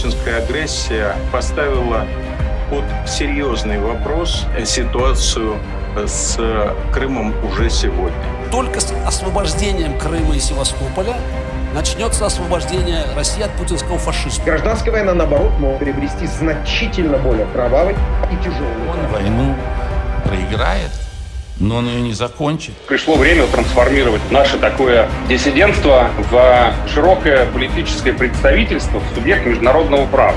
путинская агрессия поставила под серьезный вопрос ситуацию с Крымом уже сегодня. Только с освобождением Крыма и Севастополя начнется освобождение России от путинского фашизма. Гражданская война, наоборот, может приобрести значительно более кровавый и тяжелый. Он войну проиграет, но он ее не закончит. Пришло время трансформировать наше такое диссидентство в широкое политическое представительство в субъект международного права.